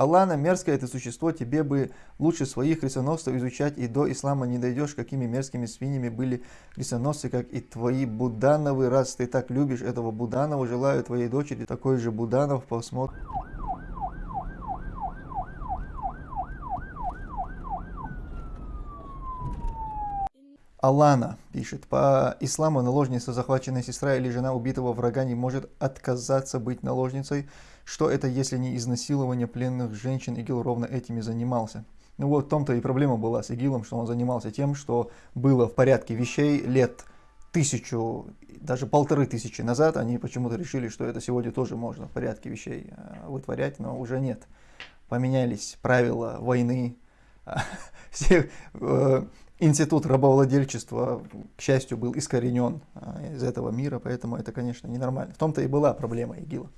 Аллана, мерзкое это существо, тебе бы лучше своих крестоносцев изучать, и до ислама не дойдешь, какими мерзкими свиньями были крестоносцы, как и твои Будановы. Раз ты так любишь этого Буданова, желаю твоей дочери такой же Буданов, посмотр. Алана пишет, по исламу наложница, захваченная сестра или жена убитого врага не может отказаться быть наложницей. Что это, если не изнасилование пленных женщин? ИГИЛ ровно этими занимался. Ну вот в том-то и проблема была с ИГИЛом, что он занимался тем, что было в порядке вещей лет тысячу, даже полторы тысячи назад. Они почему-то решили, что это сегодня тоже можно в порядке вещей э, вытворять, но уже нет. Поменялись правила войны, все э, институт рабовладельчества, к счастью, был искоренен а, из этого мира, поэтому это, конечно, ненормально. В том-то и была проблема ИГИЛа.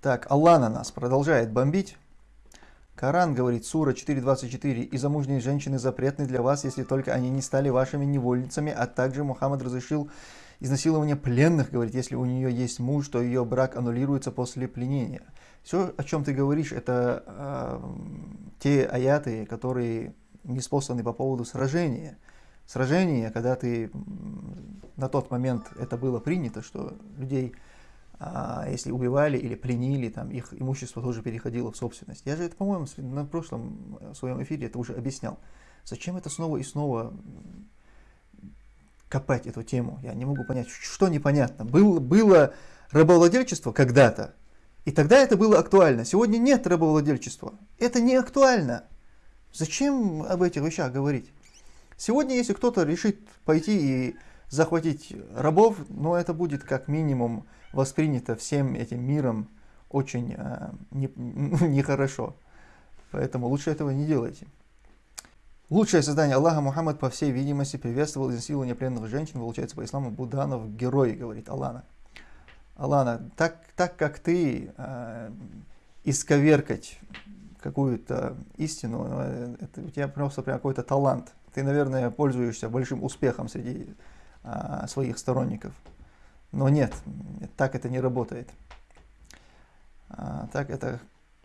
Так, Аллах на нас продолжает бомбить. Коран говорит, Сура 4.24, «И замужние женщины запретны для вас, если только они не стали вашими невольницами, а также Мухаммад разрешил изнасилование пленных, говорит, если у нее есть муж, то ее брак аннулируется после пленения». Все, о чем ты говоришь, это э, те аяты, которые неспосланы по поводу сражения. Сражение, когда ты на тот момент это было принято, что людей, а, если убивали или пленили, там их имущество тоже переходило в собственность. Я же это, по-моему, на прошлом э, своем эфире это уже объяснял. Зачем это снова и снова копать эту тему? Я не могу понять, что непонятно. Был, было рабовладельчество когда-то, и тогда это было актуально. Сегодня нет рабовладельчества. Это не актуально. Зачем об этих вещах говорить? Сегодня, если кто-то решит пойти и захватить рабов, но это будет как минимум воспринято всем этим миром очень э, нехорошо. Не Поэтому лучше этого не делайте. Лучшее создание Аллаха Мухаммад, по всей видимости, приветствовал изнасилование пленных женщин, получается по исламу Буданов герой, говорит Аллана. Аллана, так, так как ты э, исковеркать какую-то истину, э, это у тебя просто прям какой-то талант. Ты, наверное, пользуешься большим успехом среди а, своих сторонников. Но нет, так это не работает. А, так это,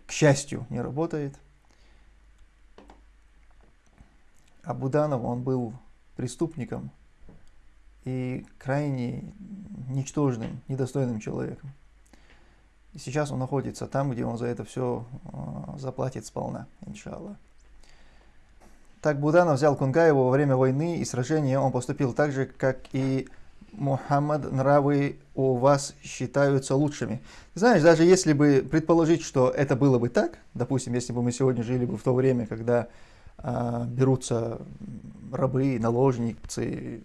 к счастью, не работает. А Буданов, он был преступником и крайне ничтожным, недостойным человеком. И сейчас он находится там, где он за это все э, заплатит сполна, иншаллах. Так Буданов взял Кунгаева во время войны и сражения, он поступил так же, как и Мухаммад, нравы у вас считаются лучшими. Знаешь, даже если бы предположить, что это было бы так, допустим, если бы мы сегодня жили бы в то время, когда берутся рабы, наложницы,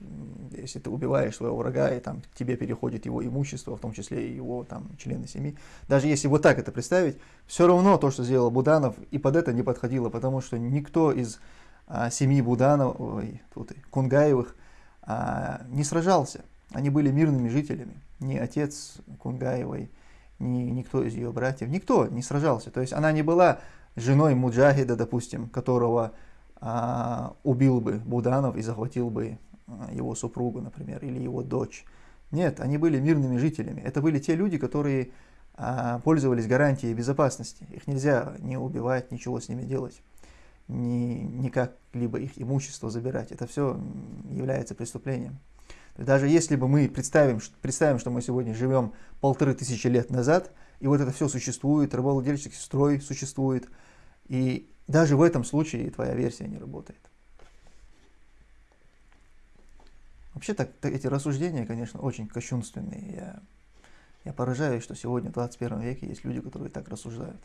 если ты убиваешь своего врага, и там тебе переходит его имущество, в том числе и его там члены семьи. Даже если вот так это представить, все равно то, что сделал Буданов, и под это не подходило, потому что никто из а, семьи Буданов, ой, тут Кунгаевых а, не сражался. Они были мирными жителями. Ни отец Кунгаевой, ни никто из ее братьев, никто не сражался. То есть она не была женой Муджахида, допустим, которого а, убил бы Буданов и захватил бы а, его супругу, например, или его дочь. Нет, они были мирными жителями. Это были те люди, которые а, пользовались гарантией безопасности. Их нельзя не убивать, ничего с ними делать, ни, никак либо их имущество забирать. Это все является преступлением. Даже если бы мы представим, представим, что мы сегодня живем полторы тысячи лет назад, и вот это все существует, рабовладельческий строй существует, и даже в этом случае твоя версия не работает. Вообще так, эти рассуждения, конечно, очень кощунственные. Я, я поражаюсь, что сегодня в 21 веке есть люди, которые так рассуждают.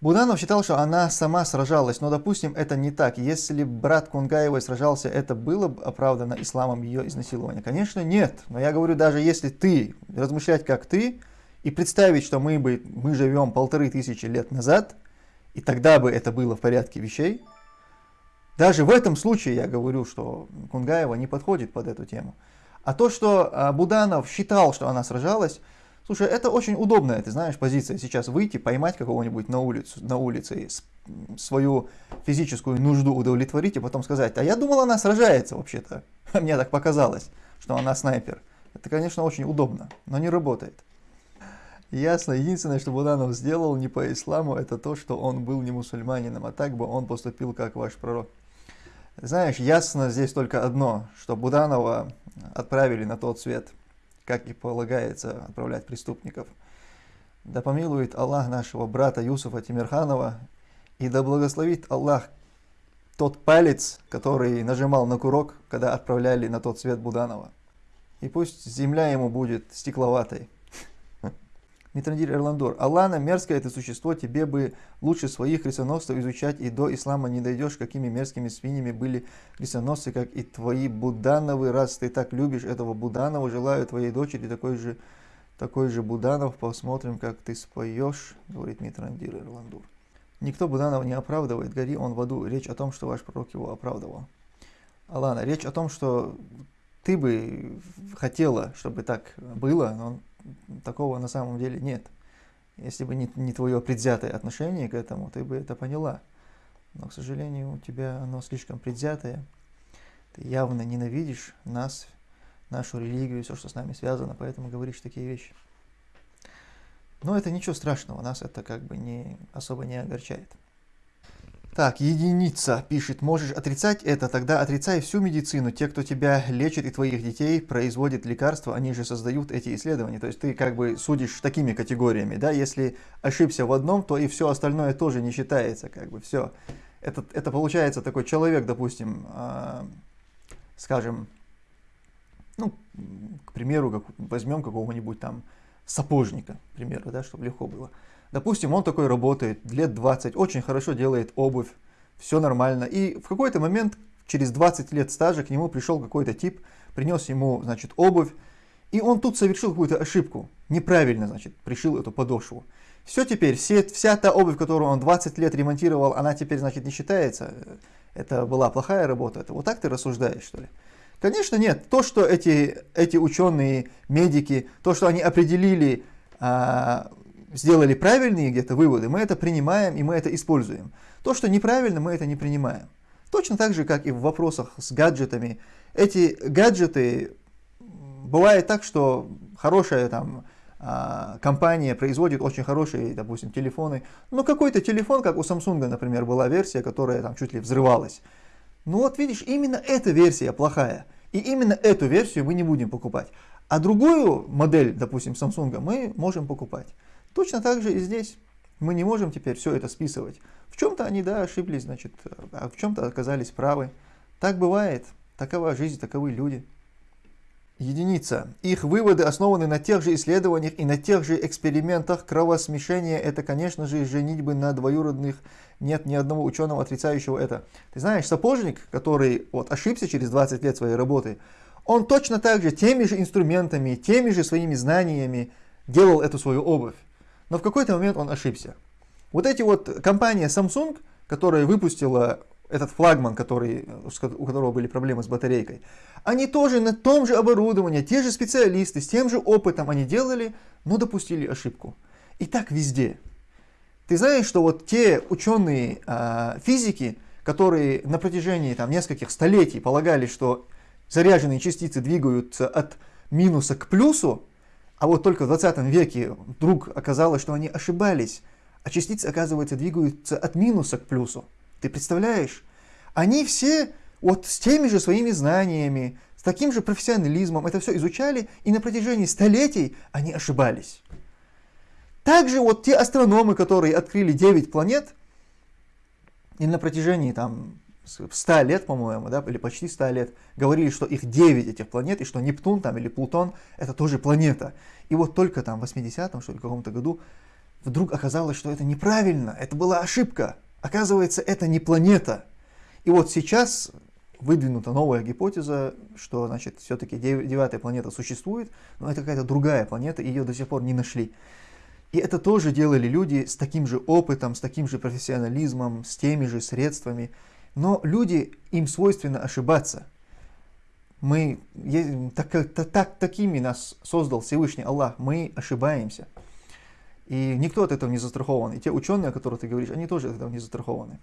Буданов считал, что она сама сражалась, но, допустим, это не так. Если брат Кунгаевой сражался, это было бы оправдано исламом ее изнасилования? Конечно, нет. Но я говорю, даже если ты, размышлять как ты, и представить, что мы, бы, мы живем полторы тысячи лет назад, и тогда бы это было в порядке вещей, даже в этом случае я говорю, что Кунгаева не подходит под эту тему. А то, что а, Буданов считал, что она сражалась, Слушай, это очень удобная, ты знаешь, позиция сейчас выйти, поймать какого-нибудь на, улицу, на улице, свою физическую нужду удовлетворить и потом сказать, а я думал, она сражается вообще-то. Мне так показалось, что она снайпер. Это, конечно, очень удобно, но не работает. Ясно. Единственное, что Буданов сделал не по исламу, это то, что он был не мусульманином, а так бы он поступил как ваш пророк. Знаешь, ясно здесь только одно, что Буданова отправили на тот свет, как и полагается отправлять преступников. Да помилует Аллах нашего брата Юсуфа Тимирханова, и да благословит Аллах тот палец, который нажимал на курок, когда отправляли на тот свет Буданова. И пусть земля ему будет стекловатой. Митрандир Эрландор. Аллана, мерзкое это существо, тебе бы лучше своих крестоносцев изучать, и до ислама не дойдешь, какими мерзкими свиньями были крестоносцы, как и твои Будановы. Раз ты так любишь этого Буданова, желаю твоей дочери такой же, такой же Буданов. Посмотрим, как ты споешь, говорит Митрандир Эрландур. Никто Буданова не оправдывает, гори он в аду. Речь о том, что ваш пророк его оправдывал. Алана, речь о том, что ты бы хотела, чтобы так было, но такого на самом деле нет. Если бы не, не твое предвзятое отношение к этому, ты бы это поняла. Но, к сожалению, у тебя оно слишком предвзятое. Ты явно ненавидишь нас, нашу религию, все, что с нами связано, поэтому говоришь такие вещи. Но это ничего страшного, нас это как бы не, особо не огорчает. Так, единица пишет, можешь отрицать это, тогда отрицай всю медицину. Те, кто тебя лечит и твоих детей, производят лекарства, они же создают эти исследования. То есть ты как бы судишь такими категориями, да, если ошибся в одном, то и все остальное тоже не считается, как бы, все. Это, это получается такой человек, допустим, э, скажем, ну, к примеру, как, возьмем какого-нибудь там сапожника, к примеру, да, чтобы легко было. Допустим, он такой работает лет 20, очень хорошо делает обувь, все нормально. И в какой-то момент, через 20 лет стажа, к нему пришел какой-то тип, принес ему, значит, обувь, и он тут совершил какую-то ошибку, неправильно, значит, пришил эту подошву. Все теперь, все, вся та обувь, которую он 20 лет ремонтировал, она теперь, значит, не считается. Это была плохая работа. Это вот так ты рассуждаешь, что ли? Конечно, нет. То, что эти, эти ученые, медики, то, что они определили а, сделали правильные где-то выводы, мы это принимаем и мы это используем. То, что неправильно, мы это не принимаем. Точно так же, как и в вопросах с гаджетами. Эти гаджеты, бывает так, что хорошая там а, компания производит очень хорошие, допустим, телефоны, но какой-то телефон, как у Samsung, например, была версия, которая там чуть ли взрывалась. Ну вот видишь, именно эта версия плохая, и именно эту версию мы не будем покупать. А другую модель, допустим, Samsung мы можем покупать. Точно так же и здесь. Мы не можем теперь все это списывать. В чем-то они, да, ошиблись, значит, а в чем-то оказались правы. Так бывает. Такова жизнь, таковы люди. Единица. Их выводы основаны на тех же исследованиях и на тех же экспериментах. Кровосмешение – это, конечно же, женитьбы на двоюродных. Нет ни одного ученого, отрицающего это. Ты знаешь, сапожник, который вот, ошибся через 20 лет своей работы, он точно так же теми же инструментами, теми же своими знаниями делал эту свою обувь но в какой-то момент он ошибся. Вот эти вот компания Samsung, которая выпустила этот флагман, который, у которого были проблемы с батарейкой, они тоже на том же оборудовании, те же специалисты, с тем же опытом они делали, но допустили ошибку. И так везде. Ты знаешь, что вот те ученые э, физики, которые на протяжении там, нескольких столетий полагали, что заряженные частицы двигаются от минуса к плюсу, а вот только в 20 веке вдруг оказалось, что они ошибались, а частицы, оказывается, двигаются от минуса к плюсу. Ты представляешь? Они все вот с теми же своими знаниями, с таким же профессионализмом это все изучали, и на протяжении столетий они ошибались. Также вот те астрономы, которые открыли 9 планет, и на протяжении там 100 лет, по-моему, да, или почти 100 лет, говорили, что их 9 этих планет, и что Нептун там или Плутон это тоже планета. И вот только там в 80-м, что ли, каком-то году вдруг оказалось, что это неправильно, это была ошибка. Оказывается, это не планета. И вот сейчас выдвинута новая гипотеза, что, значит, все-таки девятая планета существует, но это какая-то другая планета, ее до сих пор не нашли. И это тоже делали люди с таким же опытом, с таким же профессионализмом, с теми же средствами. Но люди, им свойственно ошибаться. Мы, так, так, такими нас создал Всевышний Аллах, мы ошибаемся. И никто от этого не застрахован. И те ученые, о которых ты говоришь, они тоже от этого не застрахованы.